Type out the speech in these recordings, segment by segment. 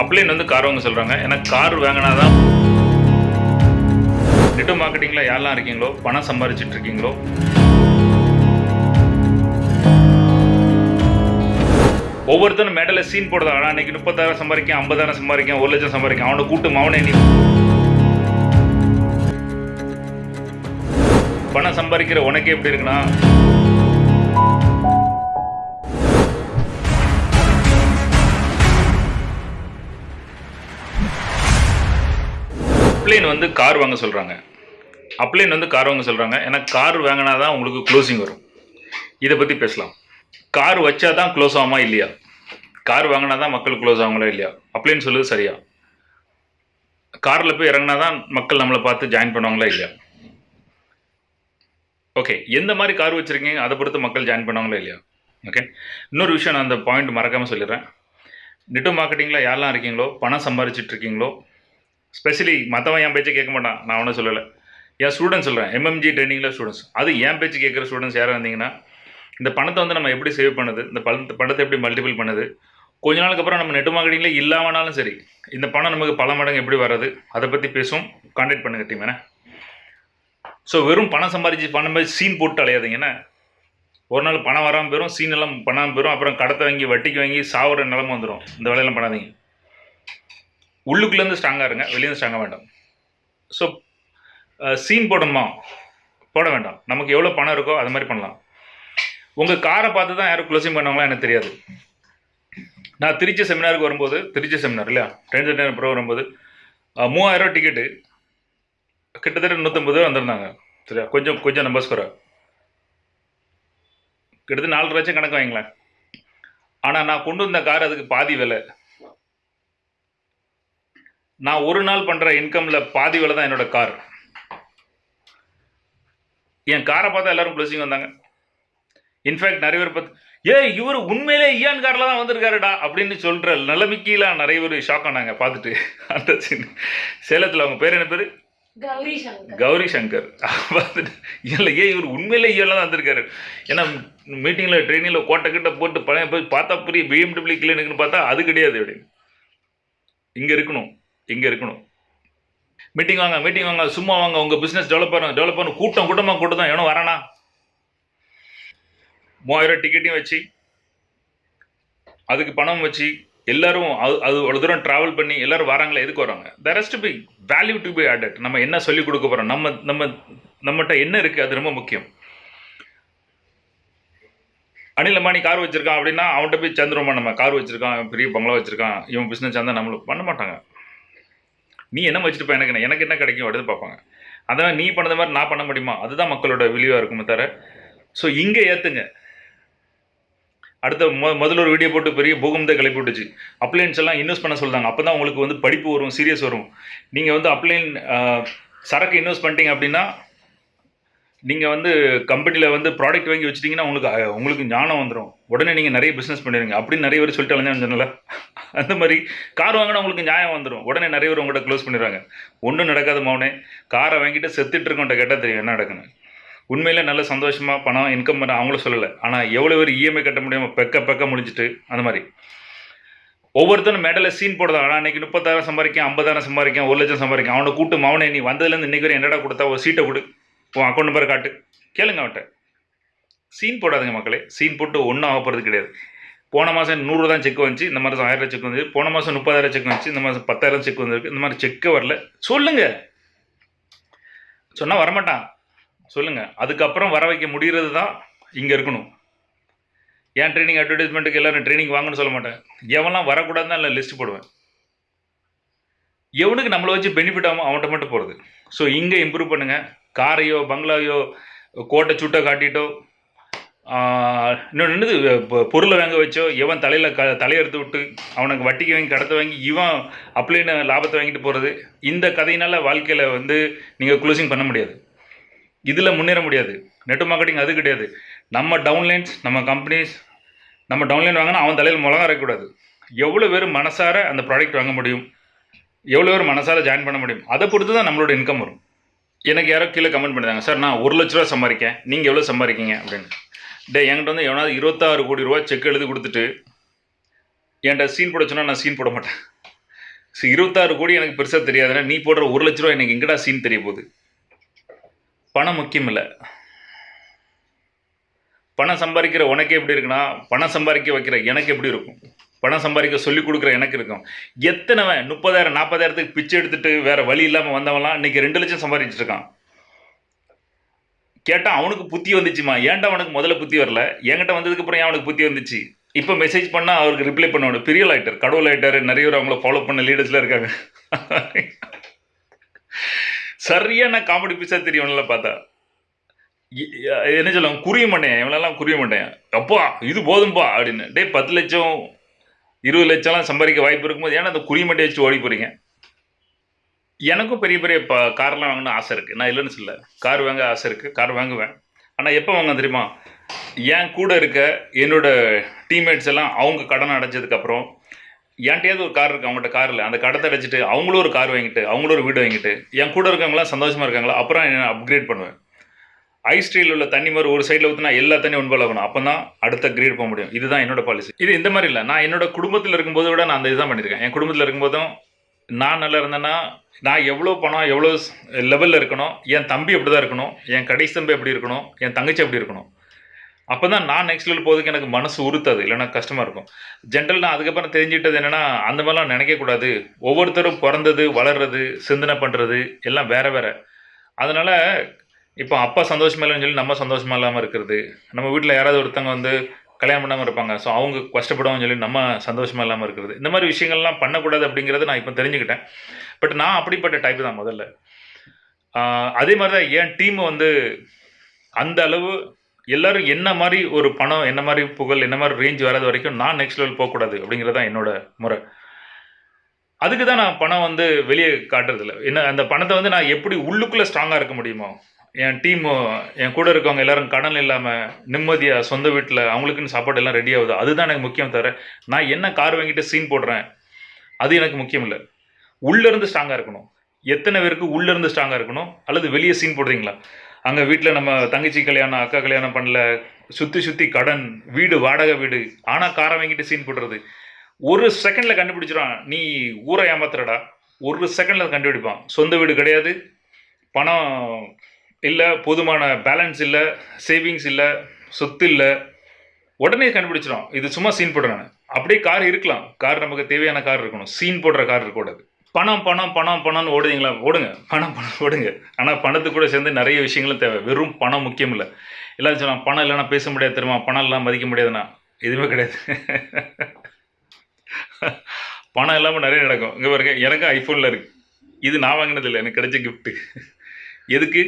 அப்ளைன் வந்து கார் வாங்க சொல்கிறாங்க ஏன்னா கார் வாங்கினா தான் நெட்டு மார்க்கெட்டிங்கில் யாரெல்லாம் இருக்கீங்களோ பணம் சம்பாதிச்சிட்டு இருக்கீங்களோ ஒவ்வொருத்தரும் மேடலில் சீன் போடுறதா ஆனால் அன்றைக்கி முப்பத்தாயிரம் சம்பாதிக்கேன் ஐம்பதாயிரம் சம்பாதிக்கேன் ஒரு லட்சம் சம்பாதிக்கேன். அவனை கூட்டு அவனை நீ பணம் சம்பாதிக்கிற உனக்கே எப்படி இருக்குன்னா அப்ளைன் வந்து கார் வாங்க சொல்கிறாங்க அப்ளைன் வந்து கார் வாங்க சொல்கிறாங்க ஏன்னா கார் வாங்கினா தான் உங்களுக்கு க்ளோசிங் வரும். இதை பற்றி பேசலாம். கார் வச்சா தான் க்ளோஸ் ஆகுமா இல்லையா? கார் வாங்கினா தான் மக்கள் க்ளோஸ் ஆகுங்களா இல்லையா? அப்ளைன் சொல்லுது சரியா? காரில் போய் இறங்கினா தான் மக்கள் நம்மளை பார்த்து ஜாயின் பண்ணுவாங்களா இல்லையா? ஓகே எந்த மாதிரி கார் வச்சுருக்கீங்க? அதை பொறுத்து மக்கள் ஜாயின் பண்ணுவாங்களா இல்லையா? ஓகே இன்னொரு விஷயம் நான் அந்த பாயிண்ட் மறக்காமல் சொல்லிடுறேன். நெட்டு மார்க்கெட்டிங்கில் யாரெல்லாம் இருக்கீங்களோ பணம் சம்பாரிச்சிட்டு இருக்கீங்களோ ஸ்பெஷலி மற்றவன் என் பேச்சை கேட்க மாட்டான். நான் ஒன்றும் சொல்லலை. என் ஸ்டூடெண்ட்ஸ் சொல்கிறேன் எம்எம்ஜி ட்ரைனிங்கில் ஸ்டூடெண்ட்ஸ் அது என் பேச்சு கேட்குற ஸ்டூடெண்ட்ஸ் யாராக இருந்தீங்கன்னா இந்த பணத்தை வந்து நம்ம எப்படி சேவ் பண்ணுது? இந்த பணத்தை பணத்தை எப்படி மல்டிபிள் பண்ணுது? கொஞ்ச நாளுக்கு அப்புறம் நம்ம நெட் மார்க்கெட்டிங்கில் இல்லாமனாலும் சரி இந்த பணம் நமக்கு பல மடங்கு எப்படி வர்றது? அதை பற்றி பேசும் கான்டாக்ட் பண்ணுங்க டீம் என்ன ஸோ வெறும் பணம் சம்பாதிச்சு பணம் மாதிரி சீன் போட்டு அலையாதீங்கன்னா ஒரு நாள் பணம் வராமல் போயிடும் சீன் எல்லாம் பண்ணாமல் போயிடும் அப்புறம் கடத்தை வாங்கி வட்டிக்கு வாங்கி சாவுற நிலம வந்துடும் இந்த வேலையெல்லாம் பண்ணாதீங்க. உள்ளுக்குள்ளேருந்து ஸ்ட்ராங்காக இருங்க வெளியேருந்து ஸ்ட்ராங்காக வேண்டாம். ஸோ சீன் uh, போடணுமா? போட வேண்டாம். நமக்கு எவ்வளோ பணம் இருக்கோ அது மாதிரி பண்ணலாம். உங்கள் காரை பார்த்து தான் யாரும் க்ளோசிங் பண்ணாங்களா எனக்கு தெரியாது. நான் திருச்சி செமினாருக்கு வரும்போது திருச்சி செமினார் இல்லையா? ட்ரெயின் ப்ரோ வரும்போது uh, மூவாயிரம் ரூபா டிக்கெட்டு கிட்டத்தட்ட நூற்றம்பது ரூபா வந்திருந்தாங்க. சரியா? கொஞ்சம் கொஞ்சம் நம்பர்ஸ் குறை. கிட்டத்தட்ட நாலு லட்சம் கணக்கு வாங்கிங்களேன். ஆனால் நான் கொண்டு வந்த கார் அதுக்கு பாதி விலை. நான் ஒரு நாள் பண்ணுற இன்கமில் பாதி விலை தான் என்னோட கார் என் காரை பார்த்தா எல்லாரும் க்ளோசிங் வந்தாங்க. இன்ஃபேக்ட் நிறைய பேர் பார்த்து ஏய் இவர் உண்மையிலே ஈயான் காரில் தான் வந்திருக்காருடா அப்படின்னு சொல்கிற நிலைமைக்கெல்லாம் நிறைய பேர் ஷாக் ஆனாங்க பார்த்துட்டு. அந்த சின்ன சேலத்தில் அவங்க பேர் என்ன பேர்? கௌரி சங்கர் கௌரி சங்கர் பார்த்துட்டு இல்லை ஏன் இவர் உண்மையிலே ஈயான் தான் வந்திருக்காரு. ஏன்னா மீட்டிங்கில் ட்ரெயினில் கோட்டை கிட்ட போட்டு பழைய போய் பார்த்தா பெரிய பிஎம்டபிள்யூ கிளினிக்னு பார்த்தா அது கிடையாது அப்படின்னு. இங்கே இருக்கணும். இங்கே இருக்கணும். மீட்டிங் வாங்க மீட்டிங் வாங்க சும்மா வாங்க உங்கள் பிஸ்னஸ் டெவலப் பண்ணுங்க டெவலப் பண்ண கூட்டம் கூட்டமாக கூட்டம் தான் எவனும் வரானா? மூவாயிரம் டிக்கெட்டையும் வச்சு அதுக்கு பணம் வச்சு எல்லாரும் அது அது அவ்வளோ தூரம் ட்ராவல் பண்ணி எல்லாரும் வராங்களே எதுக்கு வராங்க? There has be value to be added நம்ம என்ன சொல்லிக் கொடுக்க போகிறோம் நம்ம நம்ம நம்மகிட்ட என்ன இருக்குது அது ரொம்ப முக்கியம். அனில் அம்பானி கார் வச்சுருக்கான் அப்படின்னா அவன்கிட்ட போய் சேர்ந்துருமா நம்ம? கார் வச்சுருக்கான் பெரிய பங்களா வச்சுருக்கான் இவன் பிஸ்னஸ் சேர்ந்தால் நம்மளுக்கு பண்ண மாட்டாங்க. நீ என்ன வச்சுட்டு எனக்கு எனக்கு என்ன கிடைக்கும்? அப்படின்னு பார்ப்பாங்க. அதான் நீ பண்ணது மாதிரி நான் பண்ண முடியுமா? அதுதான் மக்களோட விழிவாக இருக்குமே தவிர. ஸோ இங்கே ஏற்றுங்க அடுத்த மொ முதல்ல ஒரு வீடியோ போட்டு பெரிய பூகம்பத்தை கிளப்பி விட்டுச்சு. அப்ளைன்ஸ் எல்லாம் இன்வெஸ்ட் பண்ண சொல்கிறாங்க அப்போ தான் உங்களுக்கு வந்து படிப்பு வரும் சீரியஸ் வரும். நீங்கள் வந்து அப்ளைன் சரக்கு இன்வெஸ்ட் பண்ணிட்டீங்க அப்படின்னா நீங்கள் வந்து கம்பெனியில் வந்து ப்ராடக்ட் வாங்கி வச்சிட்டிங்கன்னா உங்களுக்கு உங்களுக்கு ஞானம் வந்துடும் உடனே நீங்கள் நிறைய பிஸ்னஸ் பண்ணிடுங்க அப்படின்னு நிறைய பேர் சொல்லிட்டு அலைஞ்சான்னு சொன்னல அந்த மாதிரி கார் வாங்கினா உங்களுக்கு நியாயம் வந்துடும் உடனே நிறைய பேர் உங்கள்கிட்ட க்ளோஸ் பண்ணிடுறாங்க. ஒன்றும் நடக்காத மௌனே காரை வாங்கிட்டு செத்துட்டு இருக்கவன்ட்ட கேட்டால் தெரியும் என்ன நடக்குன்னு. உண்மையில் நல்ல சந்தோஷமாக பணம் இன்கம் பண்ண அவங்களும் சொல்லலை. ஆனால் எவ்வளோ பேர் இஎம்ஐ கட்ட முடியாமல் பெக்க பெக்க முடிஞ்சிட்டு அந்த மாதிரி. ஒவ்வொருத்தரும் மேடலில் சீன் போடுறதா ஆனால் அன்னைக்கு முப்பத்தாயிரம் சம்பாதிக்கேன் ஐம்பதாயிரம் சம்பாதிக்கேன் ஒரு லட்சம் சம்பாதிக்கும் அவனை கூட்டு மௌனே நீ வந்ததுலேருந்து இன்றைக்கி வரை என்னடா கொடுத்தா? ஒரு சீட்டை கொடு. உன் அக்கௌண்ட் நம்பர் காட்டு. கேளுங்க அவன்கிட்ட. சீன் போடாதுங்க மக்களே. சீன் போட்டு ஒன்றும் ஆக போகிறது கிடையாது. போன மாதம் நூறு தான் செக் வந்துச்சு இந்த மாதம் ஆயிரம் செக் வந்து போன மாதம் முப்பதாயிரம் செக் வந்துச்சு இந்த மாதம் பத்தாயிரம் செக் வந்திருக்கு இந்த மாதிரி செக்கே வரல. சொல்லுங்க. சொன்னால் வரமாட்டான். சொல்லுங்க. அதுக்கப்புறம் வர வைக்க முடிகிறது தான் இங்கே இருக்கணும். ஏன் ட்ரைனிங் அட்வர்டைஸ்மெண்ட்டுக்கு எல்லாரும் ட்ரைனிங் வாங்கன்னு சொல்ல மாட்டேன். எவன்லாம் வரக்கூடாதுன்னு இல்லை லிஸ்ட் போடுவேன். எவனுக்கு நம்மளை வச்சு பெனிஃபிட் ஆகும் அவன்கிட்ட மட்டும் போகிறது ஸோ இங்கே இம்ப்ரூவ் பண்ணுங்க. காரையோ பங்களாவையோ கோட்டை சுட்டை காட்டிட்டோ இன்னொன்று என்னது? பொருளை வாங்க வச்சோ எவன் தலையில் க தலையெடுத்து விட்டு அவனுக்கு வட்டிக்கு வாங்கி கடத்த வாங்கி இவன் அப்ளைன்னு லாபத்தை வாங்கிட்டு போகிறது இந்த கதையினால் வாழ்க்கையில் வந்து நீங்கள் க்ளோசிங் பண்ண முடியாது. இதில் முன்னேற முடியாது. நெட் மார்க்கெட்டிங் அது கிடையாது. நம்ம டவுன்லைன்ஸ் நம்ம கம்பெனிஸ் நம்ம டவுன்லைன் வாங்கினா அவன் தலையில் மிளகா வரக்கூடாது எவ்வளோ பேர் மனசார அந்த ப்ராடக்ட் வாங்க முடியும்? எவ்வளோ பேர் மனசார ஜாயின் பண்ண முடியும்? அதை பொறுத்து தான் நம்மளோட இன்கம் வரும். எனக்கு யாரோ கீழே கமெண்ட் பண்ணிட்டாங்க. சார் நான் ஒரு லட்ச ரூபா சம்பாதிக்கேன். நீங்கள் எவ்வளோ சம்பாதிக்கீங்க? அப்படின்னு. டே என்கிட்ட வந்து எவனாவது இருபத்தாறு கோடி ரூபா செக் எழுதி கொடுத்துட்டு என்கிட்ட சீன் போட சொன்னால் நான் சீன் போட மாட்டேன். ஸோ இருபத்தாறு கோடி எனக்கு பெருசாக தெரியாதுன்னா நீ போடுற ஒரு லட்ச ரூபா எனக்கு எங்கடா சீன் தெரிய போகுது? பணம் முக்கியம் இல்லை. பணம் சம்பாதிக்கிற உனக்கு எப்படி இருக்குன்னா பணம் சம்பாதிக்க வைக்கிற எனக்கு எப்படி இருக்கும்? பணம் சம்பாதிக்க சொல்லிக் கொடுக்குற எனக்கு இருக்கும். எத்தனைவன் முப்பதாயிரம் நாற்பதாயிரத்துக்கு பிச்சை எடுத்துட்டு வேறு வழி இல்லாமல் வந்தவன்லாம் இன்றைக்கி ரெண்டு லட்சம் சம்பாதிச்சிருக்கான் கேட்டால் அவனுக்கு புத்தி வந்துச்சுமா? ஏன்டா அவனுக்கு முதல்ல புத்தி வரல? என்கிட்ட வந்ததுக்கு அப்புறம் ஏன் அவனுக்கு புத்தி வந்துச்சு? இப்போ மெசேஜ் பண்ணால் அவருக்கு ரிப்ளை பண்ணணும் பெரிய லைட்டர் கடவுள் லைட்டர் நிறைய பேர் அவங்கள ஃபாலோ பண்ண லீடர்ஸ்லாம் இருக்காங்க. சரியான காமெடி பீஸாக தெரியும்ல பார்த்தா. என்ன சொல்லுவாங்க? குறிய மாட்டேன் இவனெல்லாம் குறிய மாட்டேன் அப்பா இது போதும்பா அப்படின்னு. டேய் பத்து லட்சம் இருபது லட்சம்லாம் சம்பாதிக்க வாய்ப்பு இருக்கும்போது ஏன்னா அந்த குறி மட்டை வச்சு ஓடி போறீங்க? எனக்கும் பெரிய பெரிய இப்போ கார்லாம் வாங்கணும்னு ஆசை இருக்குது நான் இல்லைன்னு சொல்ல கார் வாங்க ஆசை இருக்குது கார் வாங்குவேன். ஆனால் எப்போ வாங்க தெரியுமா? என் கூட இருக்க என்னோடய டீம்மேட்ஸ் எல்லாம் அவங்க கடன் அடைச்சதுக்கப்புறம் என்கிட்டயாவது ஒரு கார் இருக்குது அவங்கள்ட்ட கார் இல்லை. அந்த கடத்தை அடைச்சிட்டு அவங்களும் ஒரு கார் வாங்கிட்டு அவங்களும் ஒரு வீடு வாங்கிட்டு என் கூட இருக்கவங்களாம் சந்தோஷமாக இருக்காங்களா? அப்புறம் நான் அப்கிரேட் பண்ணுவேன். ஐஸ் ஸ்டீல் உள்ள தண்ணி மாதிரி ஒரு சைடில் ஊற்றினா எல்லா தண்ணியும் ஒன்பது ஆகணும். அப்போ தான் அடுத்த கிரேட் போக முடியும். இதுதான் என்னோட பாலிசி இது இந்த மாதிரி இல்லை. நான் என்னோட குடும்பத்தில் இருக்கும்போது விட நான் அந்த இதுதான் பண்ணியிருக்கேன் என் குடும்பத்தில் இருக்கும்போதும் நான் நல்லா இருந்தேன்னா நான் எவ்வளோ பணம் எவ்வளோ லெவலில் இருக்கணும் என் தம்பி எப்படி தான் இருக்கணும் என் கடைசி தம்பி எப்படி இருக்கணும் என் தங்கச்சி எப்படி இருக்கணும். அப்போ தான் நான் நெக்ஸ்ட் லெவல் போகிறதுக்கு எனக்கு மனசு உறுத்தாது இல்லைன்னா கஷ்டமாக இருக்கும். ஜென்ரல் நான் அதுக்கப்புறம் தெரிஞ்சுக்கிட்டது என்னென்னா அந்த மாதிரிலாம் நினைக்கக்கூடாது ஒவ்வொருத்தரும் பிறந்தது வளர்றது சிந்தனை பண்ணுறது எல்லாம் வேறு வேறு. அதனால் இப்போ அப்பா சந்தோஷமா இல்லைன்னு சொல்லி நம்ம சந்தோஷமா இல்லாமல் இருக்கிறது. நம்ம வீட்டில் யாராவது ஒருத்தவங்க வந்து கல்யாணம் பண்ணாமல் இருப்பாங்க. ஸோ அவங்க கஷ்டப்படுவாங்கன்னு சொல்லி நம்ம சந்தோஷமா இல்லாமல் இருக்கிறது. இந்த மாதிரி விஷயங்கள்லாம் பண்ணக்கூடாது அப்படிங்கிறத நான் இப்போ தெரிஞ்சுக்கிட்டேன். பட் நான் அப்படிப்பட்ட டைப் தான் முதல்ல. அதே மாதிரி தான் என் டீம் வந்து அந்த அளவு எல்லோரும் என்ன மாதிரி ஒரு பணம் என்ன மாதிரி புகழ் என்ன மாதிரி ரேஞ்ச் வராத வரைக்கும் நான் நெக்ஸ்ட் லெவல் போகக்கூடாது அப்படிங்கிறது தான் என்னோட முறை. அதுக்கு தான் நான் பணம் வந்து வெளியே காட்டுறதில்ல. என்ன அந்த பணத்தை வந்து நான் எப்படி உள்ளுக்குள்ளே ஸ்ட்ராங்காக இருக்க முடியுமோ என் டீம் என் கூட இருக்கவங்க எல்லாரும் கடன் இல்லாமல் நிம்மதியாக சொந்த வீட்டில் அவங்களுக்குன்னு சாப்பாடு எல்லாம் ரெடி ஆகுது. அதுதான் எனக்கு முக்கியம் தவிர நான் என்ன கார் வாங்கிட்டு சீன் போடுறேன்? அது எனக்கு முக்கியம் இல்லை. உள்ளேருந்து ஸ்ட்ராங்காக இருக்கணும். எத்தனை பேருக்கு உள்ளேருந்து ஸ்ட்ராங்காக இருக்கணும்? அல்லது வெளியே சீன் போடுறீங்களா? அங்கே வீட்டில் நம்ம தங்கச்சி கல்யாணம் அக்கா கல்யாணம் பண்ணல சுற்றி சுற்றி கடன் வீடு வாடகை வீடு ஆனால் காரை வாங்கிட்டு சீன் போடுறது. ஒரு செகண்டில் கண்டுபிடிச்சிடான் நீ ஊரை ஏமாத்துறடா. ஒரு செகண்டில் கண்டுபிடிப்பான். சொந்த வீடு கிடையாது பணம் இல்லை போதுமான பேலன்ஸ் இல்லை சேவிங்ஸ் இல்லை சொத்து இல்லை. உடனே கண்டுபிடிச்சிடும் இது சும்மா சீன் போடுறேன் அப்படியே கார் இருக்கலாம். கார் நமக்கு தேவையான கார் இருக்கணும். சீன் போடுற கார் இருக்கக்கூடாது பணம் பணம் பணம் பணம்னு ஓடுதீங்களா ஓடுங்க. பணம் பணம் ஓடுங்க. ஆனால் பணத்துக்கு கூட சேர்ந்து நிறைய விஷயங்களும் தேவை. வெறும் பணம் முக்கியம் இல்லை. எல்லாரும் சொல்லலாம் பணம் இல்லைன்னா பேச முடியாது தெரியுமா? பணம் இல்லாமல் மதிக்க முடியாதுண்ணா எதுவுமே கிடையாது. பணம் இல்லாமல் நிறைய நடக்கும். இங்கே பாருங்க எனக்கு ஐஃபோனில் இருக்குது இது நான் வாங்கினதில்லை எனக்கு கிடைச்ச கிஃப்ட்டு எதுக்கு?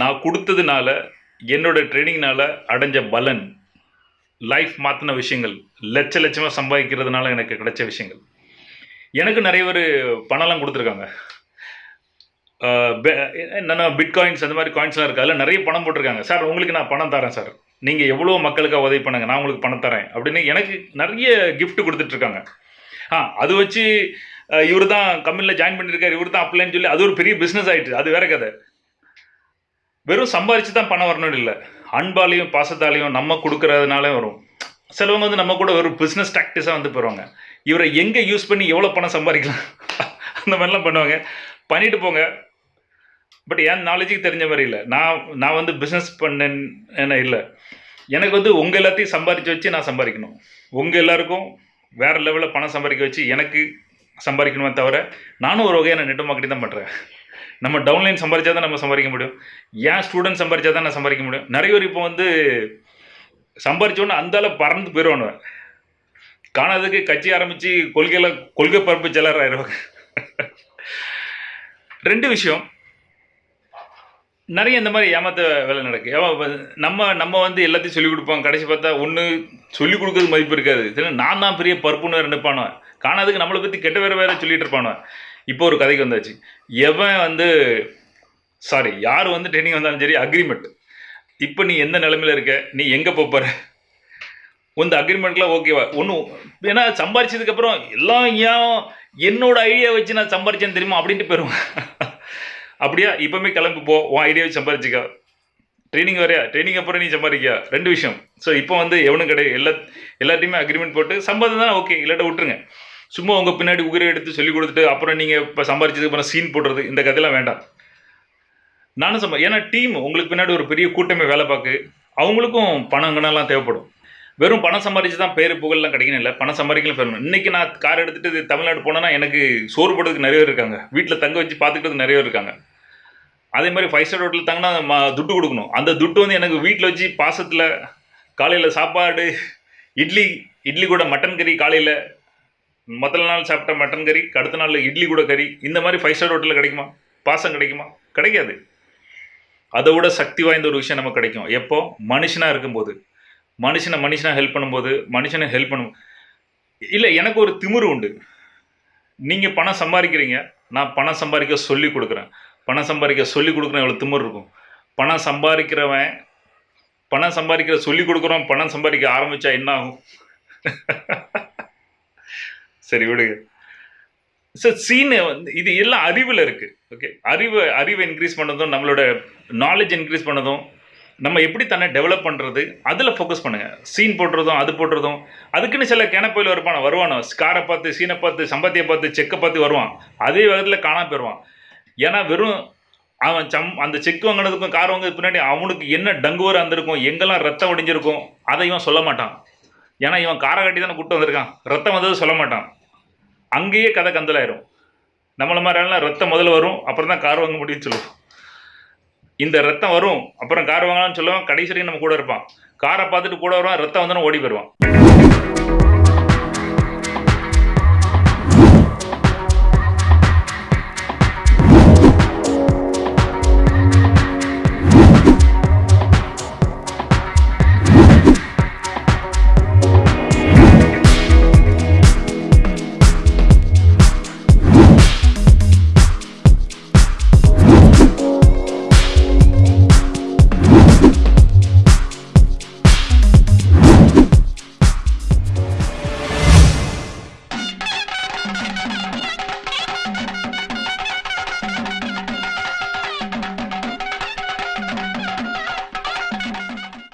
நான் கொடுத்ததுனால என்னோடய ட்ரைனிங்னால் அடைஞ்ச பலன் லைஃப் மாற்றின விஷயங்கள் லட்ச லட்சமாக சம்பாதிக்கிறதுனால எனக்கு கிடைச்ச விஷயங்கள். எனக்கு நிறைய பேர் பணம்லாம் கொடுத்துருக்காங்க. என்னென்ன பிட்காயின்ஸ் அந்த மாதிரி காயின்ஸ்லாம் இருக்குது அதில் நிறைய பணம் போட்டிருக்காங்க. சார் உங்களுக்கு நான் பணம் தரேன் சார். நீங்கள் எவ்வளோ மக்களுக்காக உதவி பண்ணுங்கள் நான் உங்களுக்கு பணம் தரேன் அப்படின்னு எனக்கு நிறைய கிஃப்ட் கொடுத்துட்ருக்காங்க. ஆ அது வச்சு இவர் தான் கம்பெனியில் ஜாயின் பண்ணியிருக்காரு இவர் தான் அப்ளைன்னு சொல்லி அது ஒரு பெரிய பிஸ்னஸ் ஆகிட்டு அது வேற கதை. வெறும் சம்பாதிச்சு தான் பணம் வரணும்னு இல்லை. அன்பாலையும் பாசத்தாலையும் நம்ம கொடுக்கறதுனாலே வரும். சிலவங்க வந்து நம்ம கூட ஒரு பிஸ்னஸ் டாக்டிஸாக வந்து போயிடுவாங்க இவரை எங்கே யூஸ் பண்ணி எவ்வளோ பணம் சம்பாதிக்கலாம்? அந்த மாதிரிலாம் பண்ணுவாங்க. பண்ணிட்டு போங்க. பட் என் நாலேஜுக்கு தெரிஞ்ச மாதிரி இல்லை. நான் நான் வந்து பிஸ்னஸ் பண்ணேன் என்ன இல்லை. எனக்கு வந்து உங்கள் எல்லாத்தையும் சம்பாதிச்சு வச்சு நான் சம்பாதிக்கணும். உங்கள் எல்லாருக்கும் வேறு லெவலில் பணம் சம்பாதிக்க வச்சு எனக்கு சம்பாதிக்கணுமே தவிர நானும் ஒரு வகையான நெட்டு மார்க்கெட்டிங் தான் பண்ணுறேன் நம்ம டவுன்லைன் சம்பாதிச்சா தான் நம்ம சம்பாதிக்க முடியும். ஏன் ஸ்டூடெண்ட் சம்பாதிச்சா தான் நான் சம்பாதிக்க முடியும். நிறைய பேர் இப்போ வந்து சம்பாதிச்சோன்னு அந்த அளவு பறந்து போயிடுவானுவேன் காணாததுக்கு கட்சி ஆரம்பித்து கொள்கையில் கொள்கை பரப்பு செலர் ஆயிடுவாங்க. ரெண்டு விஷயம். நிறைய இந்த மாதிரி ஏமாத்த வேலை நடக்கு. நம்ம நம்ம வந்து எல்லாத்தையும் சொல்லிக் கொடுப்போம். கடைசி பார்த்தா ஒன்று சொல்லிக் கொடுக்கறது மதிப்பு இருக்காது. நான் தான் பெரிய பருப்புன்னு வேறு நிற்பானோ காணாதுக்கு நம்மளை பற்றி கெட்ட வேறு வேற சொல்லிகிட்டு இருப்பானோ இப்போ ஒரு கதைக்கு வந்தாச்சு. எவன் வந்து சாரி யார் வந்து ட்ரைனிங் வந்தாலும் சரி அக்ரிமெண்ட் இப்போ நீ எந்த நிலமையில் இருக்க? நீ எங்கே போகிற இந்த அக்ரிமெண்ட்லாம் ஓகேவா ஒன்றும் ஏன்னா சம்பாரிச்சதுக்கப்புறம் எல்லாம் ஏன் என்னோட ஐடியா வச்சு நான் சம்பாரிச்சேன்னு தெரியுமா? அப்படின்ட்டு போயிடுவேன் அப்படியா? இப்போமே கிளம்பி போ. உன் ஐடியா வச்சு சம்பாரிச்சிக்கா. ட்ரைனிங் வரையா? ட்ரைனிங் அப்புறம் நீ சம்பாதிக்கியா? ரெண்டு விஷயம். ஸோ இப்போ வந்து எவனும் கிடையாது. எல்லா எல்லாத்தையுமே அக்ரிமெண்ட் போட்டு சம்பாதம் தானே ஓகே இல்லாட்ட விட்டுருங்க. சும்மா உங்கள் பின்னாடி உயிரை எடுத்து சொல்லி கொடுத்துட்டு அப்புறம் நீங்கள் இப்போ சம்பாரிச்சதுக்கு அப்புறம் சீன் போடுறது இந்த கதையெல்லாம் வேண்டாம். நானும் சம்பா ஏன்னா டீம் உங்களுக்கு பின்னாடி ஒரு பெரிய கூட்டமே வேலை பார்க்கு. அவங்களுக்கும் பணம் தேவைப்படும். வெறும் பணம் சம்பாதிச்சு தான் பேர் புகழ்லாம் கிடைக்கணும் இல்லை பணம் சம்பாதிக்கலாம் பெறணும். இன்னைக்கு நான் கார் எடுத்துகிட்டு தமிழ்நாடு போனேன்னா எனக்கு சோறு போடுறதுக்கு நிறைய பேர் இருக்காங்க. வீட்டில் தங்க வச்சு பார்த்துக்கிறதுக்கு நிறைய பேர் இருக்காங்க. அதே மாதிரி ஃபைவ் ஸ்டார் ஹோட்டல் தங்கினா துட்டு கொடுக்கணும். அந்த துட்டு வந்து எனக்கு வீட்டில் வச்சு பாசத்தில் காலையில் சாப்பாடு இட்லி இட்லி கூட மட்டன் கறி காலையில் முதல் நாள் சாப்பிட்ட மட்டன் கறி அடுத்த நாளில் இட்லி கூட கறி இந்த மாதிரி ஃபைவ் ஸ்டார் ஹோட்டலில் கிடைக்குமா? பாசம் கிடைக்குமா? கிடைக்காது. அதை விட சக்தி வாய்ந்த ஒரு விஷயம் நமக்கு கிடைக்கும். எப்போ? மனுஷனாக இருக்கும்போது. மனுஷனை மனுஷனாக ஹெல்ப் பண்ணும்போது மனுஷனை ஹெல்ப் பண்ணும். இல்லை எனக்கு ஒரு திமிரு உண்டு. நீங்கள் பணம் சம்பாதிக்கிறீங்க. நான் பணம் சம்பாதிக்க சொல்லி கொடுக்குறேன். பணம் சம்பாதிக்க சொல்லி கொடுக்குறேன் எவ்வளோ திமிர் இருக்கும். பணம் சம்பாதிக்கிறவன் பணம் சம்பாதிக்கிற சொல்லி கொடுக்குறோம் பணம் சம்பாதிக்க ஆரம்பித்தா என்ன ஆகும்? சரி விடுங்க. சார் சீனு வந்து இது எல்லாம் அறிவில் இருக்குது ஓகே அறிவு அறிவை இன்க்ரீஸ் பண்ணதும் நம்மளோட நாலேஜ் இன்க்ரீஸ் பண்ணதும் நம்ம எப்படி தன்னை டெவலப் பண்ணுறது அதில் ஃபோக்கஸ் பண்ணுங்கள் சீன் போடுறதும் அது போடுறதும் அதுக்குன்னு சில கிணப்பையில் வருவான வருவானோ காரை பார்த்து சீனை பார்த்து சம்பத்தியை பார்த்து செக்கை பார்த்து வருவான். அதே வேகத்தில் காணாம போயிடுவான் ஏன்னா வெறும் அவன் சம் அந்த செக் வாங்கினதுக்கும் கார் வாங்கினது பின்னாடி அவனுக்கு என்ன டங்குவர் வந்திருக்கும் எங்கெல்லாம் ரத்தம் ஒடிஞ்சிருக்கும் அதை இவன் சொல்ல மாட்டான். ஏன்னா இவன் காரை கட்டி தானே கூட்டு வந்திருக்கான். ரத்தம் வந்தது சொல்ல மாட்டான். அங்கேயே கதை கந்தலாயிரும். நம்மள மாதிரி ரத்தம் முதல்ல வரும் அப்புறம் தான் கார் வாங்க முடியும்னு சொல்லுவோம். இந்த ரத்தம் வரும் அப்புறம் கார் வாங்கலாம்னு சொல்லுவோம். கடைசி வரைக்கும் நம்ம கூட இருப்பான். காரை பார்த்துட்டு கூட வருவான் ரத்தம் வந்தோன்னு ஓடி போயிடுவான்